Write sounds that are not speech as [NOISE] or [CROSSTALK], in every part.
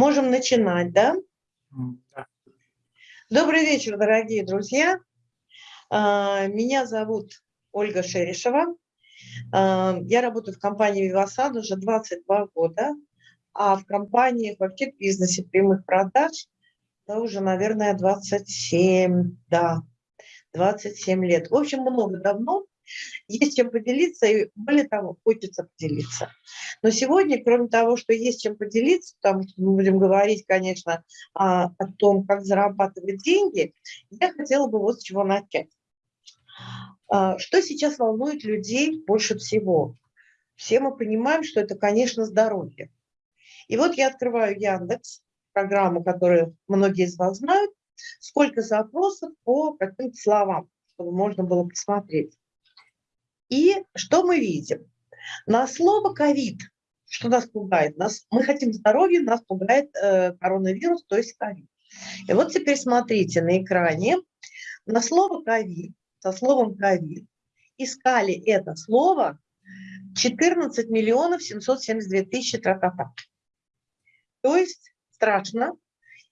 Можем начинать, да? Да. Добрый вечер, дорогие друзья. А, меня зовут Ольга Шерешева. А, я работаю в компании «Вивасад» уже 22 года, а в компании в бизнесе прямых продаж да, уже, наверное, 27, да, 27 лет. В общем, много давно [LAUGHS] есть чем поделиться, и более того, хочется поделиться. Но сегодня, кроме того, что есть чем поделиться, потому что мы будем говорить, конечно, о, о том, как зарабатывать деньги, я хотела бы вот с чего начать. А, что сейчас волнует людей больше всего? Все мы понимаем, что это, конечно, здоровье. И вот я открываю Яндекс, программу, которую многие из вас знают, сколько запросов по каким-то словам, чтобы можно было посмотреть. И что мы видим? На слово ковид, что нас пугает? Нас, мы хотим здоровья, нас пугает э, коронавирус, то есть ковид. И вот теперь смотрите на экране, на слово ковид, со словом ковид, искали это слово 14 миллионов 772 тысячи тра-та-та. То есть страшно,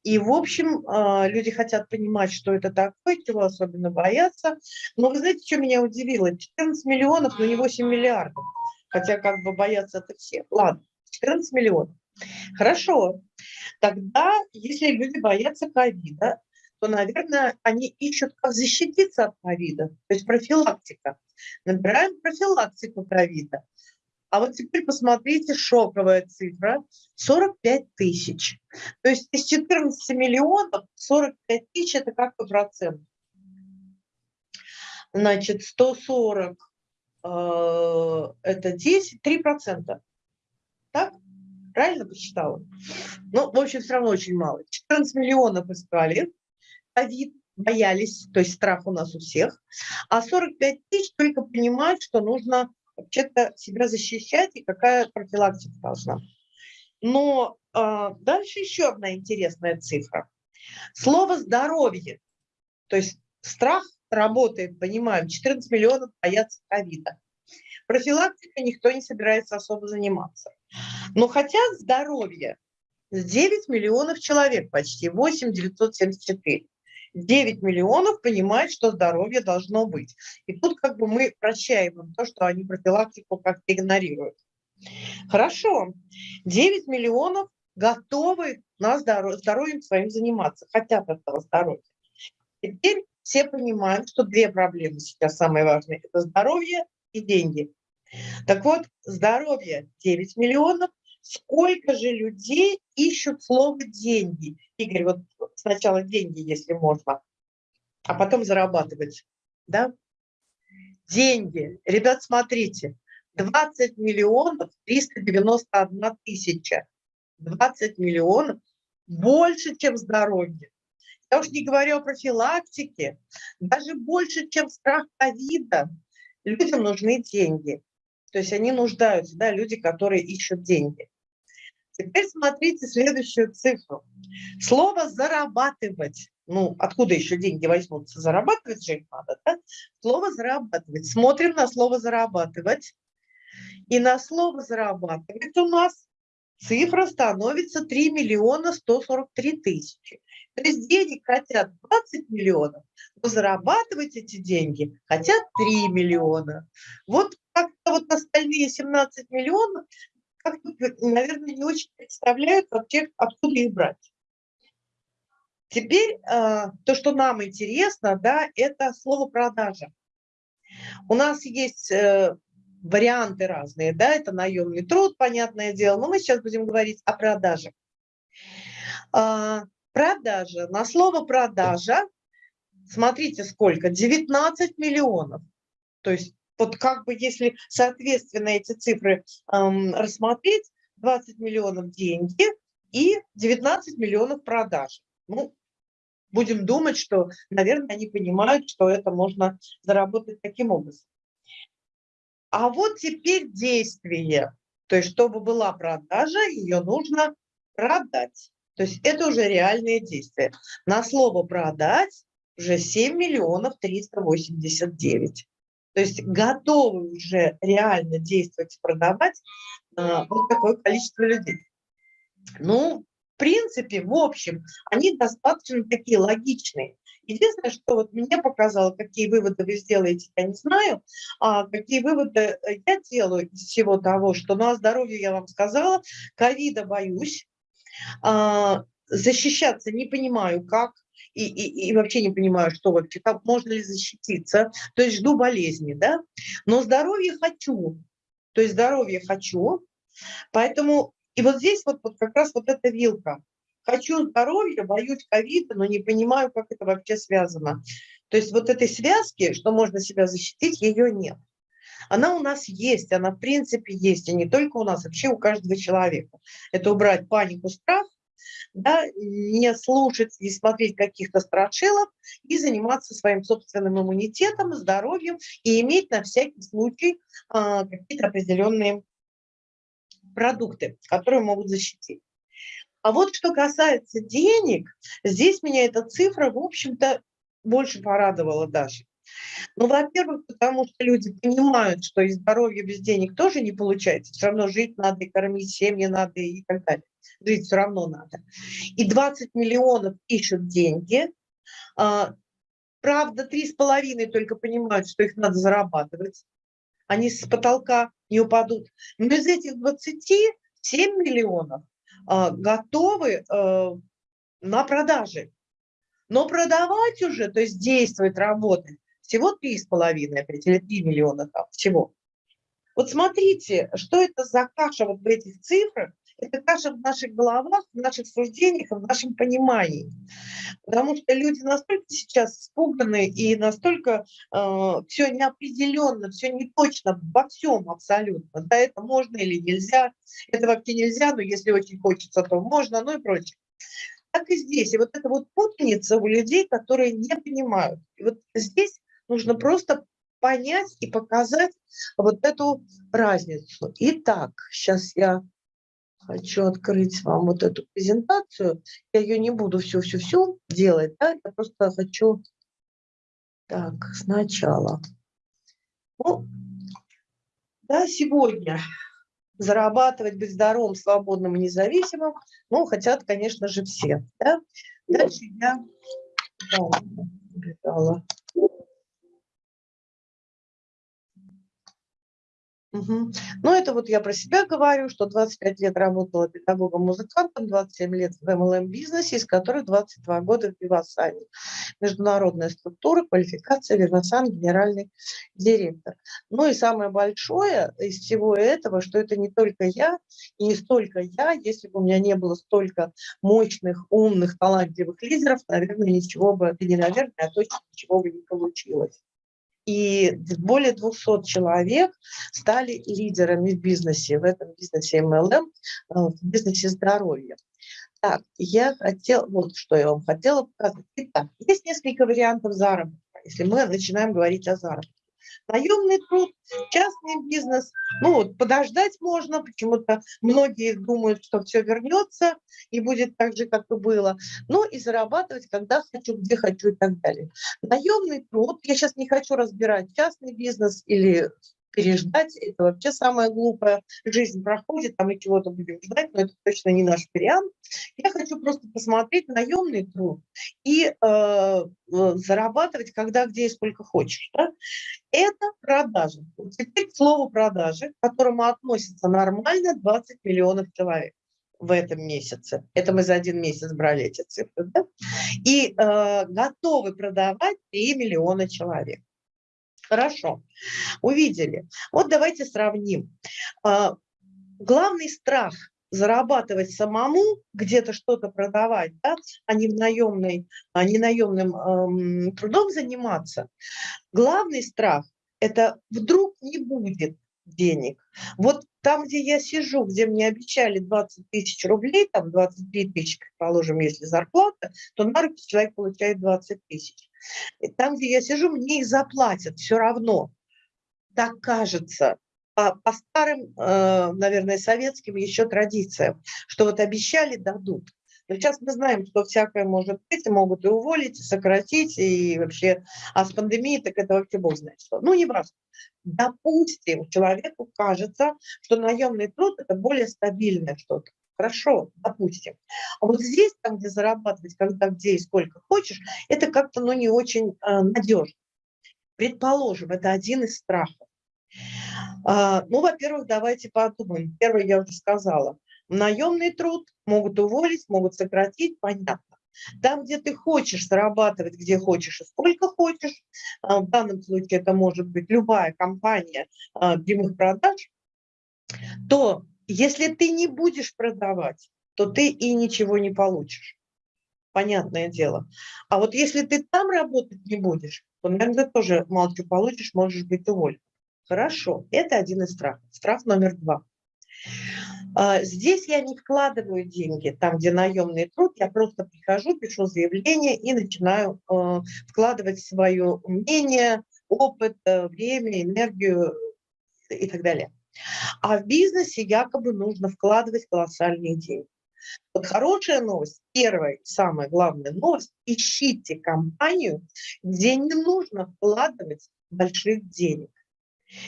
и, в общем, а, люди хотят понимать, что это такое, чего особенно боятся. Но вы знаете, что меня удивило? 14 миллионов, но не 8 миллиардов. Хотя как бы боятся это все. Ладно, 14 миллионов. Хорошо. Тогда, если люди боятся ковида, то, наверное, они ищут, как защититься от ковида, то есть профилактика. Набираем профилактику ковида. А вот теперь посмотрите, шоковая цифра – 45 тысяч. То есть из 14 миллионов 45 тысяч – это какой процент? Значит, 140 э, – это 10, 3 процента. Так? Правильно посчитала? Ну, в общем, все равно очень мало. 14 миллионов искали, ковид, боялись, то есть страх у нас у всех, а 45 тысяч только понимают, что нужно вообще-то себя защищать и какая профилактика должна. Но э, дальше еще одна интересная цифра. Слово «здоровье», то есть страх работает, понимаем, 14 миллионов боятся ковида. Профилактика никто не собирается особо заниматься. Но хотят здоровье 9 миллионов человек почти, 8 974. 9 миллионов понимают, что здоровье должно быть. И тут как бы мы прощаем им то, что они профилактику как-то игнорируют. Хорошо, 9 миллионов готовы на здоровье, здоровьем своим заниматься, хотят этого здоровья. Теперь все понимают, что две проблемы сейчас самые важные. Это здоровье и деньги. Так вот, здоровье 9 миллионов, сколько же людей ищут слово «деньги»? Игорь, вот сначала деньги, если можно, а потом зарабатывать. Да? Деньги. Ребят, смотрите. 20 миллионов 391 тысяча. 20 миллионов больше, чем здоровье. Я уж не говорю о профилактике, даже больше, чем страх ковида. Людям нужны деньги. То есть они нуждаются, да, люди, которые ищут деньги. Теперь смотрите следующую цифру. Слово «зарабатывать». Ну, откуда еще деньги возьмутся? Зарабатывать же их надо, да? Слово «зарабатывать». Смотрим на слово «зарабатывать». И на слово «зарабатывать» у нас цифра становится 3 миллиона 143 тысячи. То есть денег хотят 20 миллионов, но зарабатывать эти деньги хотят 3 миллиона. Вот вот остальные 17 миллионов наверное, не очень представляют вообще, откуда их брать. Теперь э, то, что нам интересно, да, это слово «продажа». У нас есть э, варианты разные, да, это наемный труд, понятное дело, но мы сейчас будем говорить о продаже. Э, продажа, на слово «продажа», смотрите сколько, 19 миллионов. То есть вот как бы если соответственно эти цифры эм, рассмотреть, 20 миллионов деньги и 19 миллионов продаж. Ну, будем думать, что, наверное, они понимают, что это можно заработать таким образом. А вот теперь действие. То есть, чтобы была продажа, ее нужно продать. То есть это уже реальные действия. На слово «продать» уже 7 миллионов 389. То есть готовы уже реально действовать, продавать а, вот такое количество людей. Ну, принципе, в общем, они достаточно такие логичные. Единственное, что вот мне показало, какие выводы вы сделаете, я не знаю, а какие выводы э, я делаю из всего того, что ну, о здоровье я вам сказала, ковида боюсь, а, защищаться не понимаю как, и, и, и вообще не понимаю, что вообще, как можно ли защититься, то есть жду болезни, да, но здоровье хочу, то есть здоровье хочу, поэтому, и вот здесь вот, вот как раз вот эта вилка, хочу здоровья, боюсь ковида, но не понимаю, как это вообще связано. То есть вот этой связки, что можно себя защитить, ее нет. Она у нас есть, она в принципе есть, и не только у нас, вообще у каждого человека. Это убрать панику, страх, да, не слушать, не смотреть каких-то страшилок и заниматься своим собственным иммунитетом, здоровьем и иметь на всякий случай а, какие-то определенные продукты, которые могут защитить. А вот что касается денег, здесь меня эта цифра, в общем-то, больше порадовала даже. Ну, во-первых, потому что люди понимают, что и здоровье без денег тоже не получается. Все равно жить надо, и кормить семьи надо, и так далее. Жить все равно надо. И 20 миллионов ищут деньги. А, правда, три с половиной только понимают, что их надо зарабатывать. Они с потолка не упадут. Но из этих 20 7 миллионов а, готовы э, на продаже. Но продавать уже, то есть действовать, работать, всего 3,5 опять, или 3 миллиона там, всего. Вот смотрите, что это за каша вот в этих цифрах, это каша в наших головах, в наших суждениях, в нашем понимании. Потому что люди настолько сейчас испуганы и настолько э, все неопределенно, все не точно во всем абсолютно. Да, это можно или нельзя, это вообще нельзя, но если очень хочется, то можно, ну и прочее. Так и здесь. И вот эта вот путаница у людей, которые не понимают. И вот здесь нужно просто понять и показать вот эту разницу. Итак, сейчас я хочу открыть вам вот эту презентацию. Я ее не буду все-все-все делать, да? я просто хочу... Так, сначала. Ну, да, сегодня зарабатывать, быть здоровым, свободным и независимым, ну, хотят, конечно же, все. Да? Дальше я... Да, Угу. Ну, это вот я про себя говорю, что 25 лет работала педагогом-музыкантом, 27 лет в MLM-бизнесе, из которых 22 года в Вивасане. Международная структура, квалификация, Вивасан, генеральный директор. Ну и самое большое из всего этого, что это не только я, и не столько я, если бы у меня не было столько мощных, умных, талантливых лидеров, наверное, ничего бы, это не наверное, а точно ничего бы не получилось и более 200 человек стали лидерами в бизнесе, в этом бизнесе MLM, э, в бизнесе здоровья. Так, я хотела, вот что я вам хотела показать. Итак, есть несколько вариантов заработка, если мы начинаем говорить о заработке наемный труд, частный бизнес. Ну вот подождать можно, почему-то многие думают, что все вернется и будет так же, как и было. Ну и зарабатывать, когда хочу, где хочу и так далее. Наемный труд, я сейчас не хочу разбирать частный бизнес или переждать, это вообще самое глупое. Жизнь проходит, а мы чего-то будем ждать, но это точно не наш вариант. Я хочу просто посмотреть наемный труд и э, э, зарабатывать, когда, где и сколько хочешь. Да? Это продажи. Теперь к слову продажи, к которому относится нормально 20 миллионов человек в этом месяце. Это мы за один месяц брали эти цифры. Да? И э, готовы продавать 3 миллиона человек. Хорошо, увидели. Вот давайте сравним. А, главный страх зарабатывать самому, где-то что-то продавать, да, а не, в наемной, а не наемным эм, трудом заниматься. Главный страх – это вдруг не будет денег. Вот там, где я сижу, где мне обещали 20 тысяч рублей, там 23 тысячи, предположим, если зарплата, то на руки человек получает 20 тысяч. Там, где я сижу, мне их заплатят все равно. Так кажется. По, по старым, э, наверное, советским еще традициям, что вот обещали, дадут. Но сейчас мы знаем, что всякое может быть, и могут и уволить, и сократить, и вообще, а с пандемией так это вообще бог знает что. Ну, не важно. Допустим, человеку кажется, что наемный труд – это более стабильное что-то. Хорошо, допустим. А вот здесь, там, где зарабатывать, когда, где и сколько хочешь, это как-то, ну, не очень э, надежно. Предположим, это один из страхов. А, ну, во-первых, давайте подумаем. Первое я уже сказала. Наемный труд могут уволить, могут сократить, понятно. Там, где ты хочешь зарабатывать, где хочешь и сколько хочешь, а, в данном случае это может быть любая компания а, прямых продаж, то если ты не будешь продавать, то ты и ничего не получишь. Понятное дело. А вот если ты там работать не будешь, то, наверное, ты тоже мало чего получишь, можешь быть уволен. Хорошо, это один из страхов. Страх номер два. А, здесь я не вкладываю деньги, там, где наемный труд, я просто прихожу, пишу заявление и начинаю э, вкладывать свое умение, опыт, э, время, энергию и так далее. А в бизнесе якобы нужно вкладывать колоссальные деньги. Вот хорошая новость, первая, самая главная новость, ищите компанию, где не нужно вкладывать больших денег,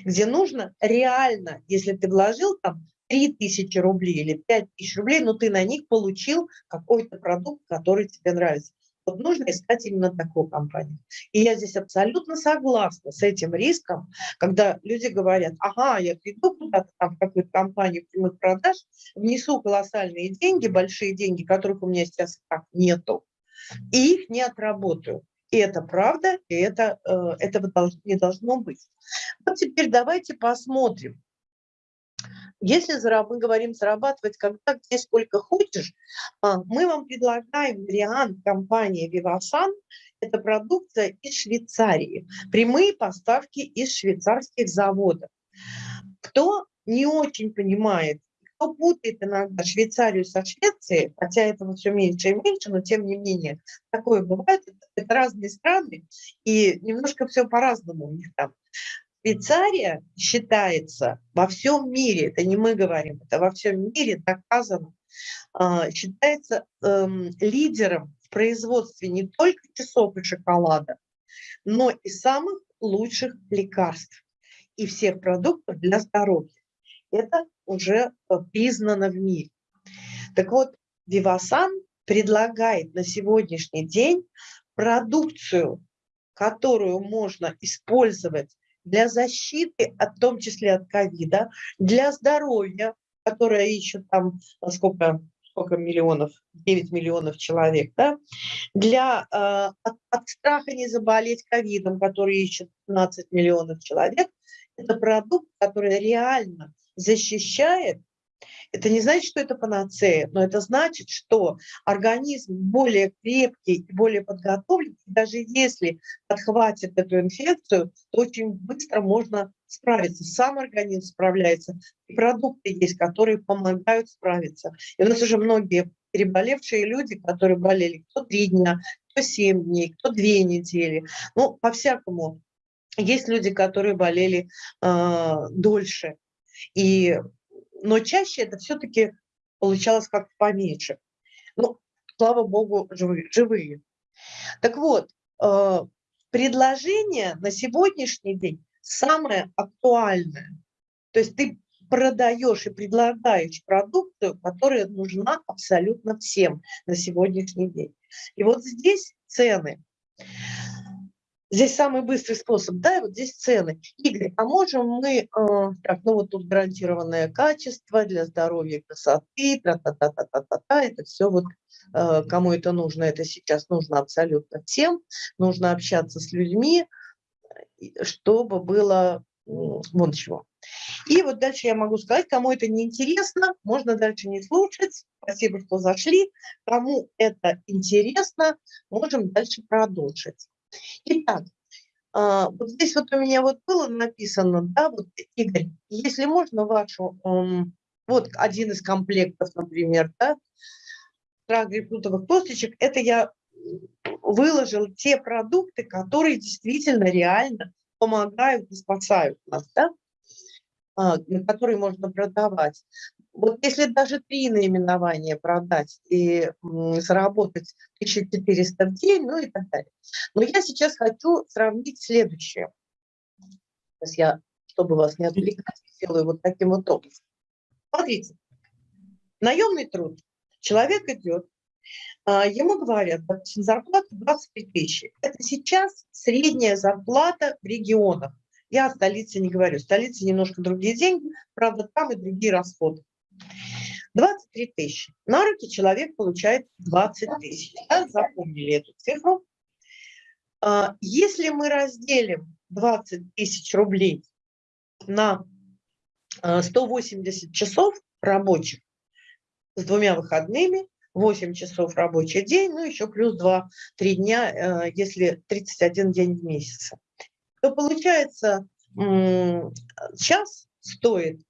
где нужно реально, если ты вложил там 3 тысячи рублей или 5 тысяч рублей, но ты на них получил какой-то продукт, который тебе нравится. Вот нужно искать именно такую компанию. И я здесь абсолютно согласна с этим риском, когда люди говорят, ага, я приду куда-то там в какую-то компанию прямых продаж, внесу колоссальные деньги, большие деньги, которых у меня сейчас так нету, и их не отработаю. И это правда, и это, э, этого не должно быть. Вот теперь давайте посмотрим, если мы говорим зарабатывать когда, где, сколько хочешь, а, мы вам предлагаем вариант компании Vivasan. Это продукция из Швейцарии. Прямые поставки из швейцарских заводов. Кто не очень понимает, кто путает иногда Швейцарию со Швецией, хотя этого все меньше и меньше, но тем не менее такое бывает, это разные страны, и немножко все по-разному у них там. Швейцария считается во всем мире, это не мы говорим, это во всем мире доказано, а, считается эм, лидером в производстве не только часов и шоколада, но и самых лучших лекарств и всех продуктов для здоровья. Это уже э, признано в мире. Так вот, Вивасан предлагает на сегодняшний день продукцию, которую можно использовать для защиты, в том числе от ковида, для здоровья, которое ищут там сколько, сколько миллионов, 9 миллионов человек, да? для, э, от, от страха не заболеть ковидом, который ищут 15 миллионов человек, это продукт, который реально защищает это не значит, что это панацея, но это значит, что организм более крепкий и более подготовлен. Даже если подхватит эту инфекцию, то очень быстро можно справиться. Сам организм справляется. И продукты есть, которые помогают справиться. И у нас уже многие переболевшие люди, которые болели кто три дня, кто семь дней, кто две недели. Ну, по-всякому. Есть люди, которые болели э, дольше. И но чаще это все-таки получалось как поменьше. Ну, слава богу, живые. живые. Так вот, э, предложение на сегодняшний день самое актуальное. То есть ты продаешь и предлагаешь продукцию, которая нужна абсолютно всем на сегодняшний день. И вот здесь цены. Здесь самый быстрый способ, да, и вот здесь цены. Игорь, а можем мы, э, так, ну вот тут гарантированное качество для здоровья, красоты, та та та та та та, -та это все вот, э, кому это нужно, это сейчас нужно абсолютно всем, нужно общаться с людьми, чтобы было э, вон чего. И вот дальше я могу сказать, кому это не интересно, можно дальше не слушать. Спасибо, что зашли. Кому это интересно, можем дальше продолжить. Итак, а, вот здесь вот у меня вот было написано, да, вот, Игорь, если можно вашу, вот один из комплектов, например, да, грейпфрутовых косточек, это я выложил те продукты, которые действительно реально помогают и спасают нас, да, а, которые можно продавать. Вот если даже три наименования продать и заработать 1400 в день, ну и так далее. Но я сейчас хочу сравнить следующее. Сейчас я, чтобы вас не отвлекать, сделаю вот таким вот образом. Смотрите, Наемный труд. Человек идет, а, ему говорят, допустим, зарплата 23 тысячи. Это сейчас средняя зарплата в регионах. Я о столице не говорю. В столице немножко другие деньги, правда, там и другие расходы. 23 тысячи. На руки человек получает 20 тысяч. Да, запомнили эту цифру. А, если мы разделим 20 тысяч рублей на 180 а, часов рабочих с двумя выходными, 8 часов рабочий день, ну еще плюс 2-3 дня, э, если 31 день в месяц, то получается час стоит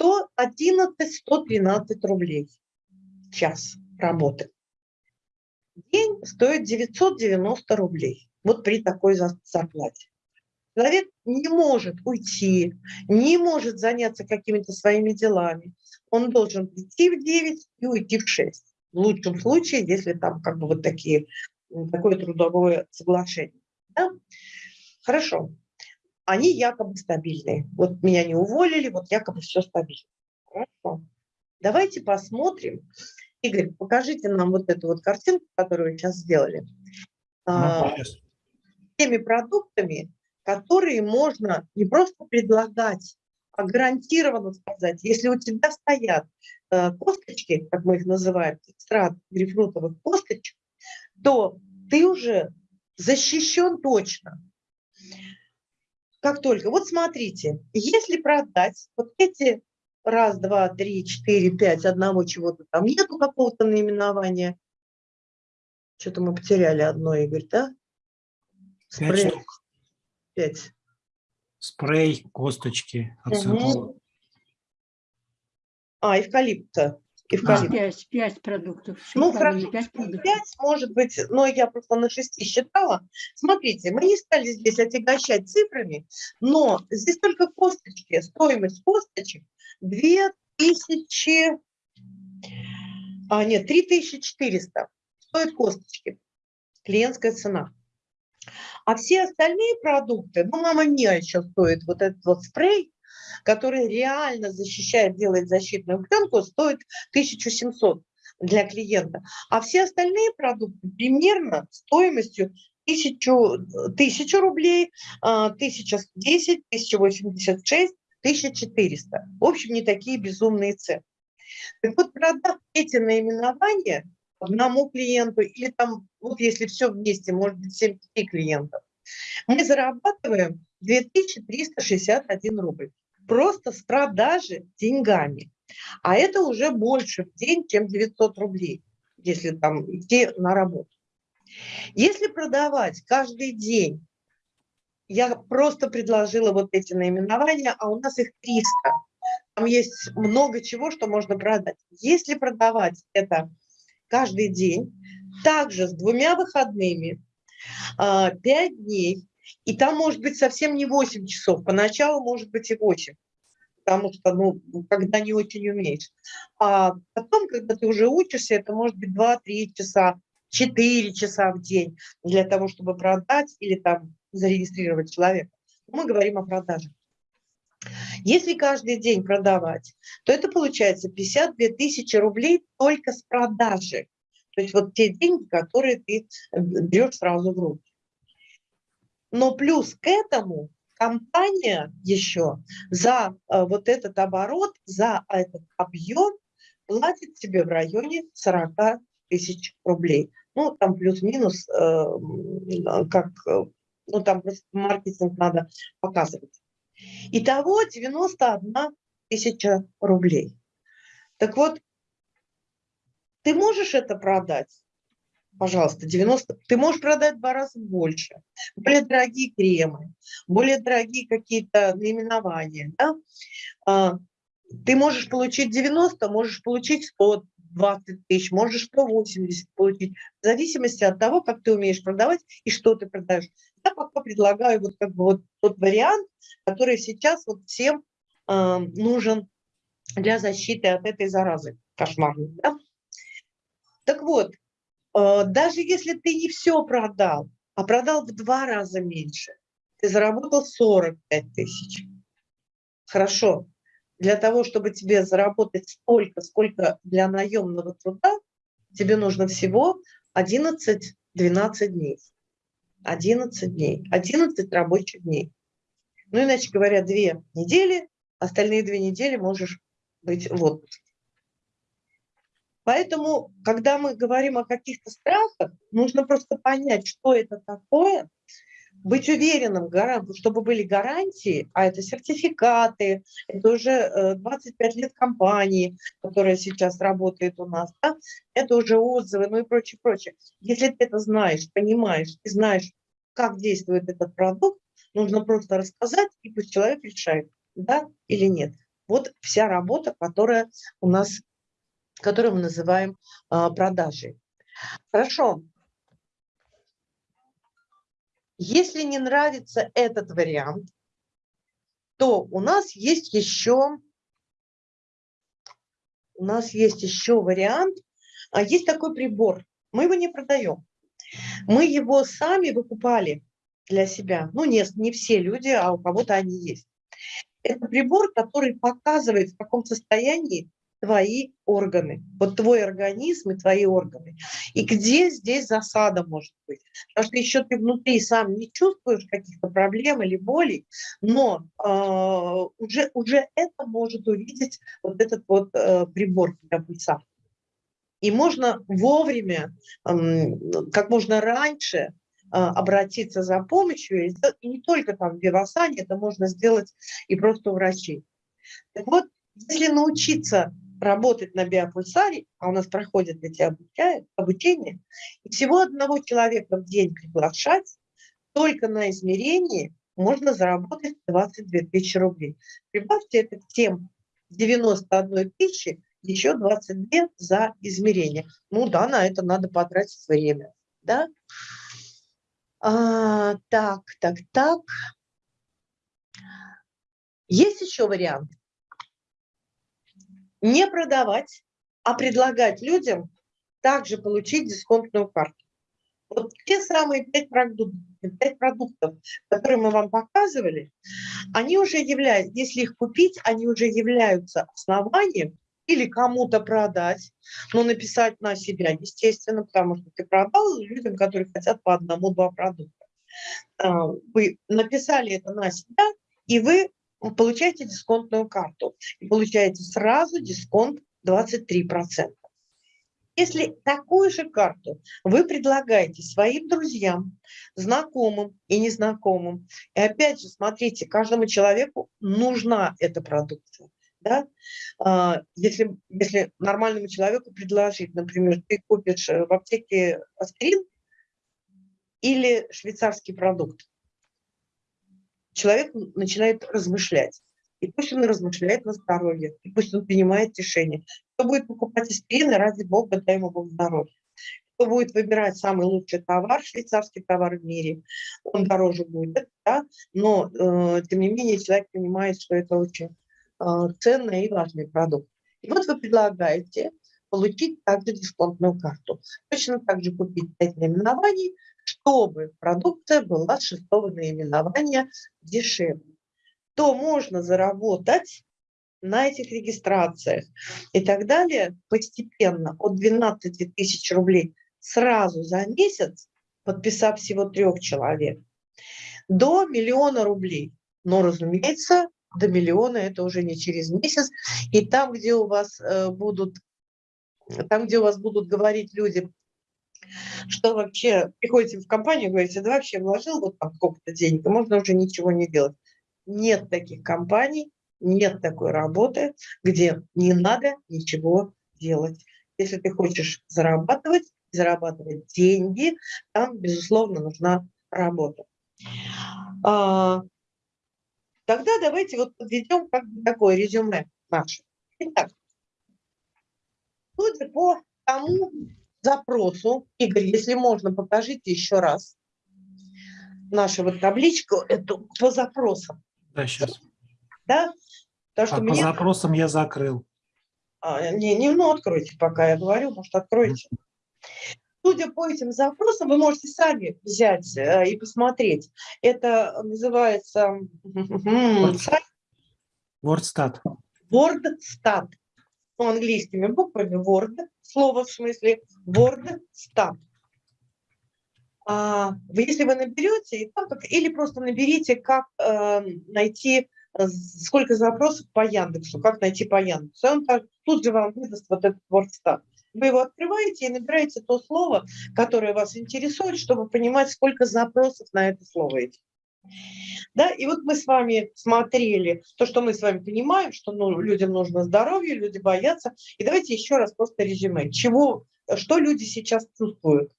111-113 рублей час работы. День стоит 990 рублей. Вот при такой зарплате. Человек не может уйти, не может заняться какими-то своими делами. Он должен прийти в 9 и уйти в 6. В лучшем случае, если там как бы вот такие, такое трудовое соглашение. Да? Хорошо. Они якобы стабильные. Вот меня не уволили, вот якобы все стабильно. Хорошо. Давайте посмотрим. Игорь, покажите нам вот эту вот картинку, которую вы сейчас сделали. Ну, а, теми продуктами, которые можно не просто предлагать, а гарантированно сказать, если у тебя стоят э, косточки, как мы их называем, экстракт грейпфрутовых косточек, то ты уже защищен точно. Как только, вот смотрите, если продать вот эти раз, два, три, четыре, пять, одного чего-то там нету какого-то наименования, что-то мы потеряли одно, Игорь, да? Спрей. Пять. Спрей, косточки, ацетол. А, эвкалипта. Эвкалипт. Пять, пять продуктов. Ну, хорошо, пять, продуктов. пять, может быть, но я просто на шести считала. Смотрите, мы не стали здесь отягощать цифрами, но здесь только косточки, стоимость косточек 2000, а нет, 3400 стоят косточки, клиентская цена. А все остальные продукты, ну, мама мия еще стоит вот этот вот спрей, который реально защищает, делает защитную пленку, стоит 1700 для клиента. А все остальные продукты примерно стоимостью 1000, 1000 рублей, 1010, 1086, 1400. В общем, не такие безумные цены. Так вот, продав эти наименования одному клиенту, или там, вот если все вместе, может быть, 7 клиентов, мы зарабатываем 2361 рубль просто с продажи деньгами. А это уже больше в день, чем 900 рублей, если там идти на работу. Если продавать каждый день, я просто предложила вот эти наименования, а у нас их 300. Там есть много чего, что можно продать. Если продавать это каждый день, также с двумя выходными, 5 а, дней, и там может быть совсем не 8 часов, поначалу может быть и 8, потому что, ну, когда не очень умеешь. А потом, когда ты уже учишься, это может быть 2-3 часа, 4 часа в день для того, чтобы продать или там зарегистрировать человека. Мы говорим о продаже. Если каждый день продавать, то это получается 52 тысячи рублей только с продажи. То есть вот те деньги, которые ты э, берешь сразу в руки. Но плюс к этому компания еще за э, вот этот оборот, за этот объем платит тебе в районе 40 тысяч рублей. Ну, там плюс-минус, э, как, ну, там просто маркетинг надо показывать. Итого 91 тысяча рублей. Так вот, ты можешь это продать? Пожалуйста, 90, ты можешь продать в два раза больше, более дорогие кремы, более дорогие какие-то наименования, да? а, ты можешь получить 90, можешь получить 120 тысяч, можешь 180 получить, в зависимости от того, как ты умеешь продавать и что ты продаешь. Я пока предлагаю вот как бы вот тот вариант, который сейчас вот всем э, нужен для защиты от этой заразы кошмарной. Да? Так вот, даже если ты не все продал, а продал в два раза меньше, ты заработал 45 тысяч. Хорошо. для того, чтобы тебе заработать столько, сколько для наемного труда, тебе нужно всего 11-12 дней. 11 дней, 11 рабочих дней. Ну, иначе говоря, две недели, остальные две недели можешь быть в отпуске. Поэтому, когда мы говорим о каких-то страхах, нужно просто понять, что это такое, быть уверенным, чтобы были гарантии, а это сертификаты, это уже 25 э, лет компании, которая сейчас работает у нас, да? это уже отзывы, ну и прочее, прочее. Если ты это знаешь, понимаешь и знаешь, как действует этот продукт, нужно просто рассказать, и пусть человек решает, да или нет. Вот вся работа, которая у нас, которую мы называем а, продажей. Хорошо, если не нравится этот вариант, то у нас есть еще, у нас есть еще вариант, а есть такой прибор, мы его не продаем. Мы его сами выкупали для себя. Ну, не, не все люди, а у кого-то они есть. Это прибор, который показывает, в каком состоянии твои органы, вот твой организм и твои органы. И где здесь засада может быть? Потому что еще ты внутри сам не чувствуешь каких-то проблем или болей, но э, уже, уже это может увидеть вот этот вот э, прибор для пульса. И можно вовремя, э, как можно раньше э, обратиться за помощью, и не только там в Вивасане, это можно сделать и просто у врачей. Так вот, если научиться работать на биопульсаре, а у нас проходят эти обучения, и всего одного человека в день приглашать, только на измерении можно заработать 22 тысячи рублей. Прибавьте это к тем 91 тысячи, еще 22 за измерение. Ну да, на это надо потратить время. Да? А, так, так, так. Есть еще вариант не продавать, а предлагать людям также получить дисконтную карту. Вот те самые пять продуктов, продуктов, которые мы вам показывали, они уже являются, если их купить, они уже являются основанием или кому-то продать, но написать на себя, естественно, потому что ты продал людям, которые хотят по одному-два продукта. А, вы написали это на себя, и вы получаете дисконтную карту и получаете сразу дисконт 23%. Если такую же карту вы предлагаете своим друзьям, знакомым и незнакомым, и опять же, смотрите, каждому человеку нужна эта продукция. Да? А, если, если нормальному человеку предложить, например, ты купишь э, в аптеке аспирин или швейцарский продукт, человек начинает размышлять. И пусть он размышляет на здоровье, и пусть он принимает решение. Кто будет покупать аспирин, ради бога, дай ему Бог здоровья. Кто будет выбирать самый лучший товар, швейцарский товар в мире, он дороже будет, да? но э, тем не менее человек понимает, что это очень э, ценный и важный продукт. И вот вы предлагаете получить также дисконтную карту. Точно так же купить 5 наименований, чтобы продукция была шестого наименования дешевле, то можно заработать на этих регистрациях и так далее постепенно от 12 тысяч рублей сразу за месяц, подписав всего трех человек, до миллиона рублей. Но, разумеется, до миллиона это уже не через месяц. И там, где у вас э, будут, там, где у вас будут говорить люди, что вообще приходите в компанию говорите, да вообще вложил вот там сколько-то денег, можно уже ничего не делать. Нет таких компаний, нет такой работы, где не надо ничего делать. Если ты хочешь зарабатывать, зарабатывать деньги, там, безусловно, нужна работа. А, тогда давайте вот подведем как бы такое резюме наше. Итак, судя по тому, запросу. Игорь, если можно, покажите еще раз нашу вот табличку эту по запросам. Да, сейчас. Да? Потому что а мне... по запросам я закрыл. А, не, не, ну откройте, пока я говорю, может откройте. Судя по этим запросам, вы можете сами взять э, и посмотреть. Это называется... WordStat. WordStat. Ну, английскими буквами Word, слово в смысле WordStat. А, если вы наберете, или просто наберите, как э, найти, сколько запросов по Яндексу, как найти по Яндексу. Он тут же вам выдаст вот этот WordStat. Вы его открываете и набираете то слово, которое вас интересует, чтобы понимать, сколько запросов на это слово идет. Да, и вот мы с вами смотрели то, что мы с вами понимаем, что ну, людям нужно здоровье, люди боятся. И давайте еще раз просто резюме. Чего, что люди сейчас чувствуют?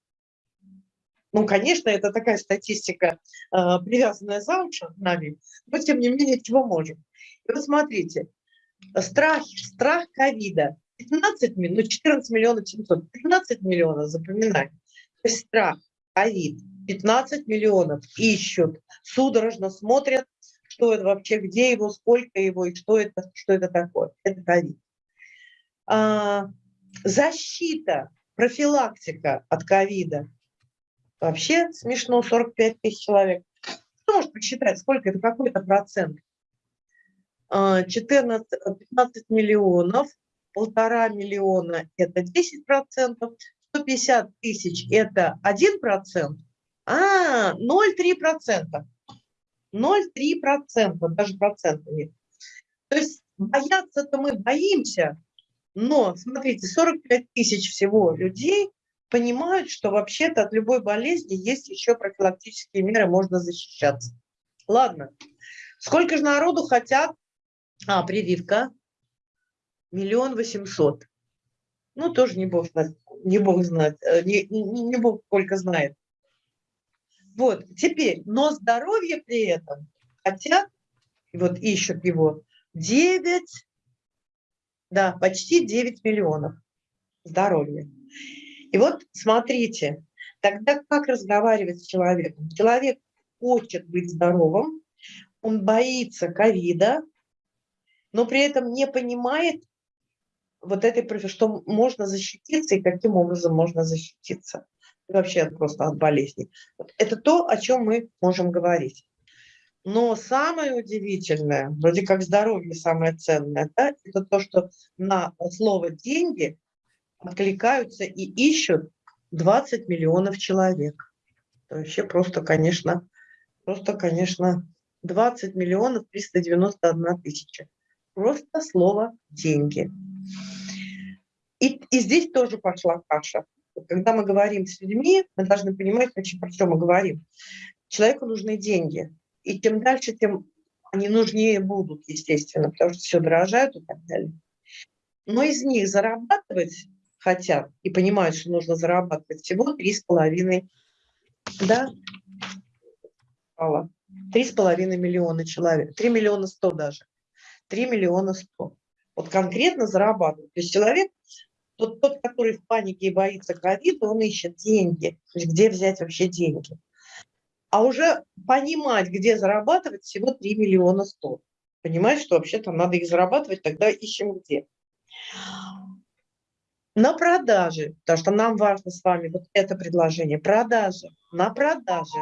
Ну, конечно, это такая статистика, э, привязанная за уши нами, но тем не менее, чего можем. И вот смотрите, страх, страх ковида 15 миллионов, ну 14 миллионов 700, 15 миллионов, запоминай. То есть страх, ковид, 15 миллионов ищут, судорожно смотрят, что это вообще, где его, сколько его и что это, что это такое. Это ковид. А, защита, профилактика от ковида. Вообще смешно, 45 тысяч человек. Кто может посчитать, сколько это, какой-то процент? 14, а, 15 миллионов полтора миллиона – это 10 процентов, 150 тысяч – это 1 процент, а 0,3 процента. 0,3 процента, даже процента нет. То есть бояться-то мы боимся, но, смотрите, 45 тысяч всего людей понимают, что вообще-то от любой болезни есть еще профилактические меры, можно защищаться. Ладно, сколько же народу хотят... А, прививка миллион восемьсот. Ну, тоже не бог знает, не бог знает, э, не, не, не бог сколько знает. Вот, теперь, но здоровье при этом хотят, вот ищут его, 9, да, почти 9 миллионов здоровья. И вот смотрите, тогда как разговаривать с человеком? Человек хочет быть здоровым, он боится ковида, но при этом не понимает, вот этой, что можно защититься и каким образом можно защититься. Вообще просто от болезней. Это то, о чем мы можем говорить. Но самое удивительное, вроде как здоровье самое ценное, да, это то, что на слово «деньги» откликаются и ищут 20 миллионов человек. Это вообще просто, конечно, просто, конечно, 20 миллионов 391 тысяча. Просто слово «деньги». И, и здесь тоже пошла каша. Когда мы говорим с людьми, мы должны понимать, про что мы говорим. Человеку нужны деньги. И чем дальше, тем они нужнее будут, естественно, потому что все дорожает и так далее. Но из них зарабатывать хотят и понимают, что нужно зарабатывать всего три с половиной, да, три с половиной миллиона человек, три миллиона сто даже, три миллиона сто. Вот конкретно зарабатывать. То есть человек тот, тот, который в панике и боится ковида, он ищет деньги. То есть где взять вообще деньги? А уже понимать, где зарабатывать, всего 3 миллиона 100. Понимаешь, что вообще-то надо их зарабатывать, тогда ищем где. На продаже, потому что нам важно с вами вот это предложение, продажи, на продаже.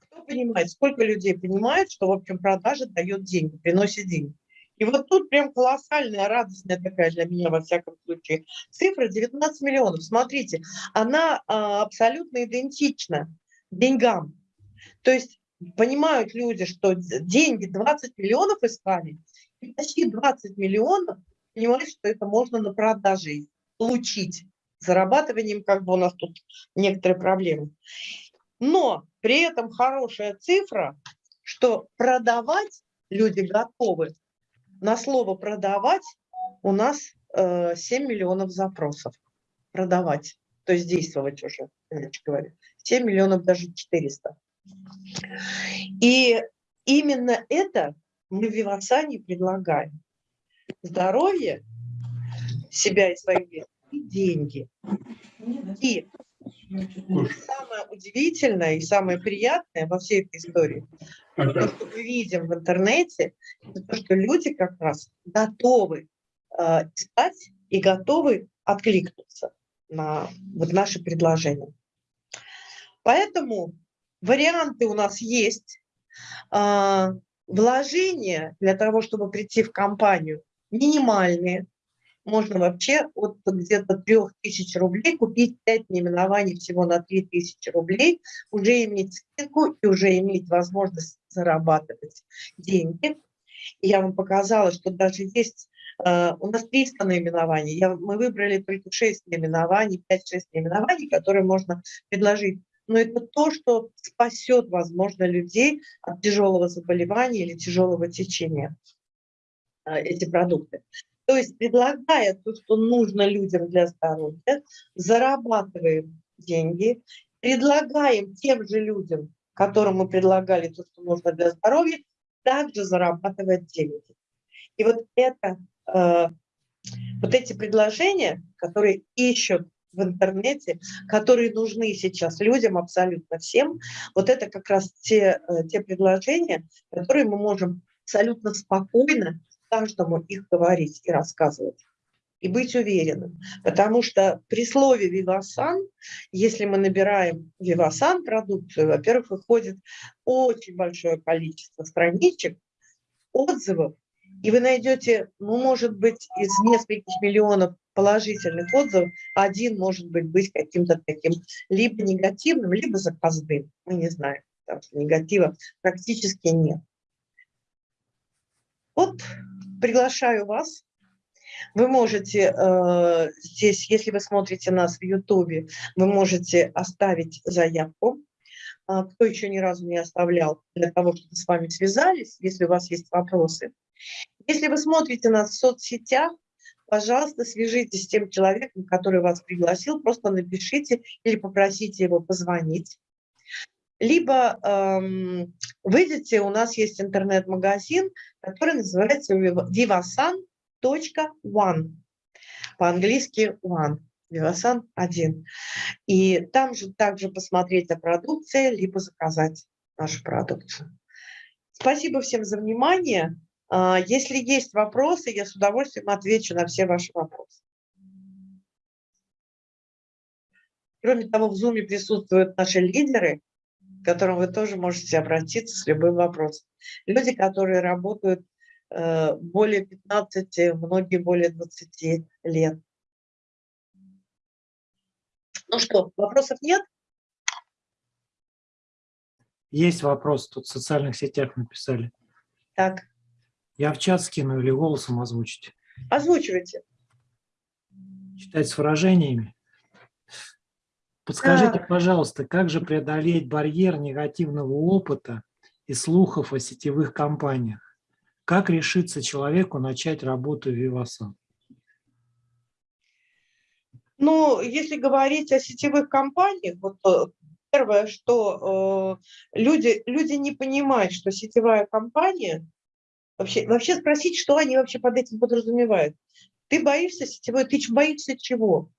Кто понимает, сколько людей понимает, что, в общем, продажа дает деньги, приносит деньги? И вот тут прям колоссальная, радостная такая для меня, во всяком случае, цифра 19 миллионов. Смотрите, она а, абсолютно идентична деньгам. То есть понимают люди, что деньги 20 миллионов искали, и почти 20 миллионов понимают, что это можно на продаже получить. Зарабатыванием как бы у нас тут некоторые проблемы. Но при этом хорошая цифра, что продавать люди готовы на слово «продавать» у нас э, 7 миллионов запросов. Продавать, то есть действовать уже, иначе говоря. 7 миллионов, даже 400. И именно это мы в Вивасане предлагаем. Здоровье себя и своих близких, деньги. И самое удивительное и самое приятное во всей этой истории, то, что мы видим в интернете, это то, что люди как раз готовы э, искать и готовы откликнуться на вот наши предложения. Поэтому варианты у нас есть. Э, вложения для того, чтобы прийти в компанию, минимальные. Можно вообще от где-то 3000 рублей купить 5 наименований всего на 3000 рублей, уже иметь скидку и уже иметь возможность зарабатывать деньги. И я вам показала, что даже есть Uh, у нас 300 наименований. Я, мы выбрали только 6 наименований, 5-6 наименований, которые можно предложить. Но это то, что спасет, возможно, людей от тяжелого заболевания или тяжелого течения, uh, эти продукты. То есть предлагая то, что нужно людям для здоровья, зарабатываем деньги, предлагаем тем же людям, которым мы предлагали то, что нужно для здоровья, также зарабатывать деньги. И вот это, э, вот эти предложения, которые ищут в интернете, которые нужны сейчас людям, абсолютно всем, вот это как раз те, э, те предложения, которые мы можем абсолютно спокойно каждому их говорить и рассказывать и быть уверенным. Потому что при слове «Вивасан», если мы набираем «Вивасан» продукцию, во-первых, выходит очень большое количество страничек, отзывов, и вы найдете, ну, может быть, из нескольких миллионов положительных отзывов, один может быть быть каким-то таким либо негативным, либо заказным. Мы не знаем, потому негатива практически нет. Вот приглашаю вас. Вы можете э, здесь, если вы смотрите нас в Ютубе, вы можете оставить заявку. А, кто еще ни разу не оставлял, для того, чтобы с вами связались, если у вас есть вопросы. Если вы смотрите нас в соцсетях, пожалуйста, свяжитесь с тем человеком, который вас пригласил, просто напишите или попросите его позвонить. Либо эм, выйдите, у нас есть интернет-магазин, который называется vivasan.one. По-английски one. Vivasan 1. И там же также посмотреть о продукции, либо заказать нашу продукцию. Спасибо всем за внимание. А, если есть вопросы, я с удовольствием отвечу на все ваши вопросы. Кроме того, в Zoom присутствуют наши лидеры, к которым вы тоже можете обратиться с любым вопросом. Люди, которые работают э, более 15, многие более 20 лет. Ну что, вопросов нет? Есть вопрос, тут в социальных сетях написали. Так. Я в чат скину или голосом озвучить? Озвучивайте. Читать с выражениями? Подскажите, пожалуйста, как же преодолеть барьер негативного опыта и слухов о сетевых компаниях? Как решиться человеку начать работу в Vivasan? Ну, если говорить о сетевых компаниях, вот э, первое, что э, люди, люди не понимают, что сетевая компания, вообще, вообще спросить, что они вообще под этим подразумевают. Ты боишься сетевой, ты боишься чего?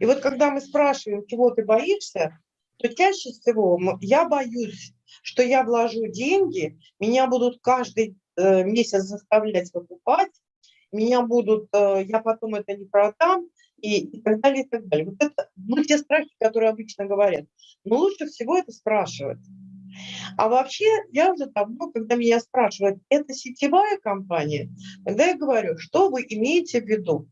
И вот когда мы спрашиваем, чего ты боишься, то чаще всего я боюсь, что я вложу деньги, меня будут каждый э, месяц заставлять покупать, меня будут, э, я потом это не продам, и, и так далее, и так далее. Вот это, ну, те страхи, которые обычно говорят. Но лучше всего это спрашивать. А вообще, я уже давно, когда меня спрашивают, это сетевая компания, тогда я говорю, что вы имеете в виду?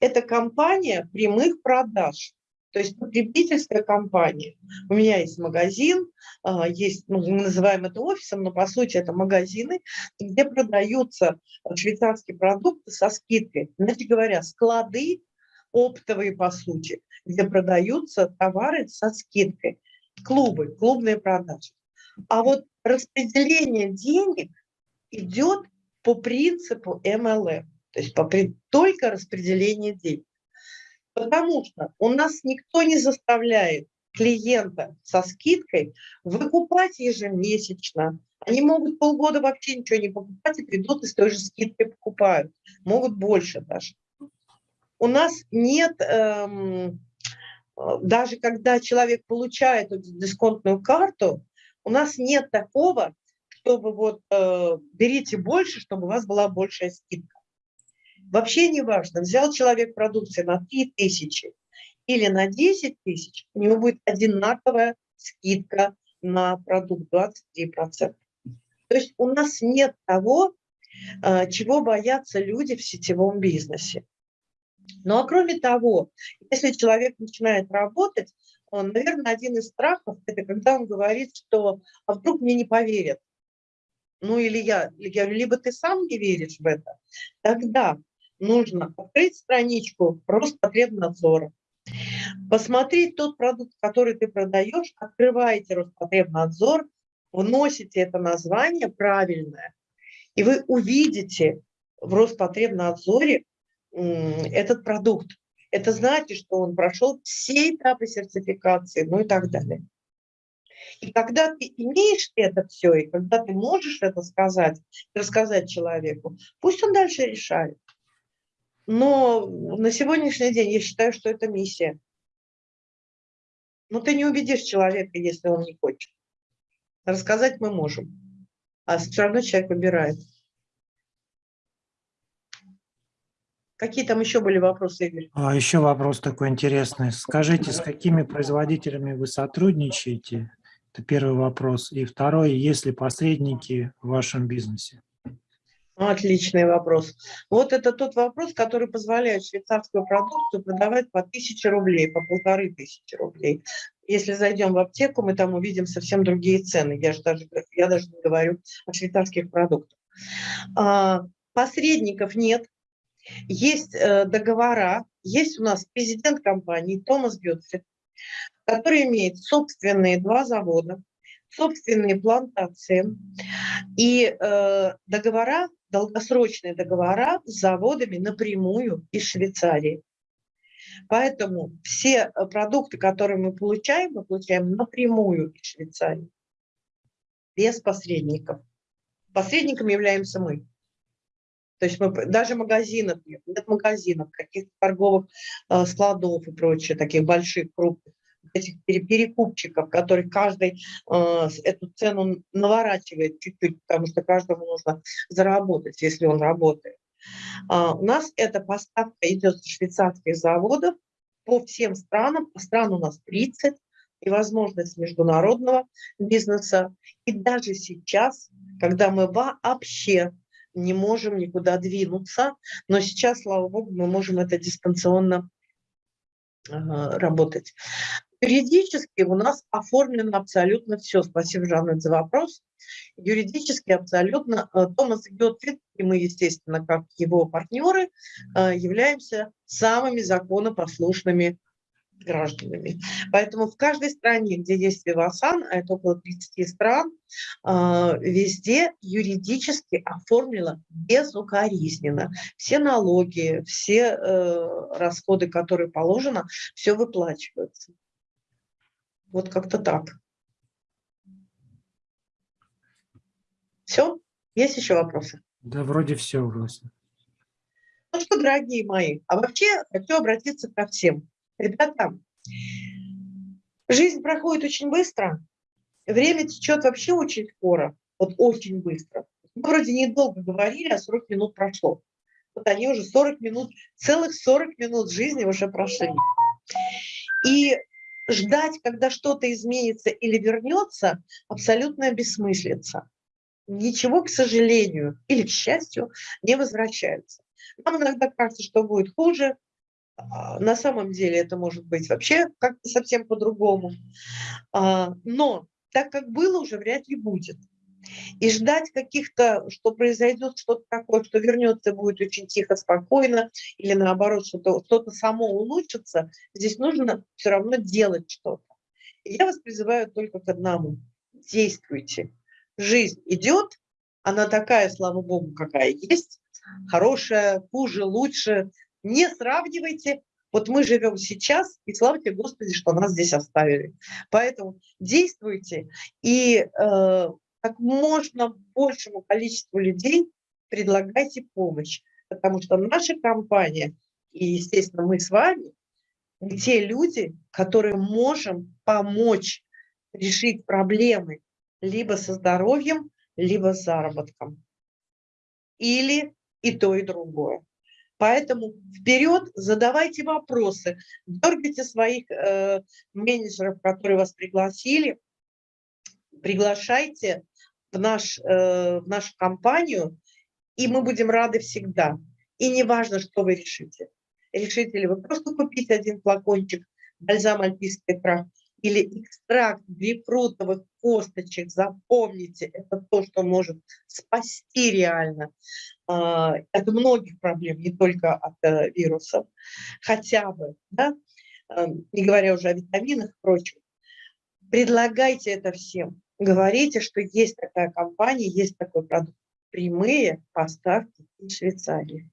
Это компания прямых продаж, то есть потребительская компания. У меня есть магазин, а, есть, ну, мы называем это офисом, но по сути это магазины, где продаются швейцарские продукты со скидкой. Иначе говоря, склады оптовые по сути, где продаются товары со скидкой. Клубы, клубные продажи. А вот распределение денег идет по принципу MLM. То есть по, только распределение денег. Потому что у нас никто не заставляет клиента со скидкой выкупать ежемесячно. Они могут полгода вообще ничего не покупать и придут и с той же скидкой покупают. Могут больше даже. У нас нет, эм, даже когда человек получает дисконтную карту, у нас нет такого, чтобы вот э, берите больше, чтобы у вас была большая скидка. Вообще не важно, взял человек продукции на 3 тысячи или на 10 тысяч, у него будет одинаковая скидка на продукт 23%. То есть у нас нет того, э, чего боятся люди в сетевом бизнесе. Ну а кроме того, если человек начинает работать, он, наверное, один из страхов – это когда он говорит, что «а вдруг мне не поверят?» Ну или я, я говорю, либо ты сам не веришь в это, тогда нужно открыть страничку Роспотребнадзора, посмотреть тот продукт, который ты продаешь, открываете Роспотребнадзор, вносите это название правильное, и вы увидите в Роспотребнадзоре этот продукт. Это значит, что он прошел все этапы сертификации, ну и так далее. И когда ты имеешь это все, и когда ты можешь это сказать, рассказать человеку, пусть он дальше решает. Но на сегодняшний день я считаю, что это миссия. Но ты не убедишь человека, если он не хочет. Рассказать мы можем, а все равно человек выбирает. Какие там еще были вопросы, Игорь? А еще вопрос такой интересный. Скажите, с какими производителями вы сотрудничаете? Это первый вопрос. И второй, есть ли посредники в вашем бизнесе? Отличный вопрос. Вот это тот вопрос, который позволяет швейцарскую продукцию продавать по 1000 рублей, по полторы тысячи рублей. Если зайдем в аптеку, мы там увидим совсем другие цены. Я, же даже, я даже не говорю о швейцарских продуктах. А, посредников нет. Есть э, договора. Есть у нас президент компании Томас Гютфрид, который имеет собственные два завода, собственные плантации и э, договора, долгосрочные договора с заводами напрямую из Швейцарии. Поэтому все э, продукты, которые мы получаем, мы получаем напрямую из Швейцарии, без посредников. Посредником являемся мы. То есть мы, даже магазинов нет, нет магазинов, каких-то торговых э, складов и прочее, таких больших, крупных этих перекупчиков, которые каждый э, эту цену наворачивает чуть-чуть, потому что каждому нужно заработать, если он работает. А, у нас эта поставка идет с швейцарских заводов по всем странам, по странам у нас 30, и возможность международного бизнеса. И даже сейчас, когда мы вообще не можем никуда двинуться, но сейчас, слава богу, мы можем это дистанционно работать. Юридически у нас оформлено абсолютно все. Спасибо, Жанна, за вопрос. Юридически абсолютно э, Томас Гетфрид, и мы, естественно, как его партнеры, э, являемся самыми законопослушными гражданами. Поэтому в каждой стране, где есть Вивасан, а это около 30 стран, а, везде юридически оформлено безукоризненно. Все налоги, все э, расходы, которые положено, все выплачиваются. Вот как-то так. Все? Есть еще вопросы? Да, вроде все, Врося. Ну что, дорогие мои, а вообще хочу обратиться ко всем. Ребята, жизнь проходит очень быстро, время течет вообще очень скоро, вот очень быстро. Мы вроде недолго говорили, а 40 минут прошло. Вот они уже 40 минут, целых 40 минут жизни уже прошли. И ждать, когда что-то изменится или вернется, абсолютно бессмыслица. Ничего, к сожалению или к счастью, не возвращается. Нам иногда кажется, что будет хуже, а, на самом деле это может быть вообще как-то совсем по-другому. А, но так как было, уже вряд ли будет. И ждать каких-то, что произойдет что-то такое, что вернется, будет очень тихо, спокойно, или наоборот, что-то что, само улучшится, здесь нужно все равно делать что-то. Я вас призываю только к одному. Действуйте. Жизнь идет, она такая, слава богу, какая есть, хорошая, хуже, лучше, не сравнивайте. Вот мы живем сейчас, и славьте Господи, что нас здесь оставили. Поэтому действуйте, и э, как можно большему количеству людей предлагайте помощь. Потому что наша компания, и, естественно, мы с вами, те люди, которые можем помочь решить проблемы либо со здоровьем, либо с заработком. Или и то, и другое. Поэтому вперед, задавайте вопросы, дергайте своих э, менеджеров, которые вас пригласили, приглашайте, в, наш, э, в нашу компанию, и мы будем рады всегда. И не важно, что вы решите. Решите ли вы просто купить один флакончик бальзам альпийский прах или экстракт грейпфрутовых косточек, запомните, это то, что может спасти реально э, от многих проблем, не только от э, вирусов, хотя бы, да, э, не говоря уже о витаминах и прочем. Предлагайте это всем. Говорите, что есть такая компания, есть такой продукт. Прямые поставки из Швейцарии.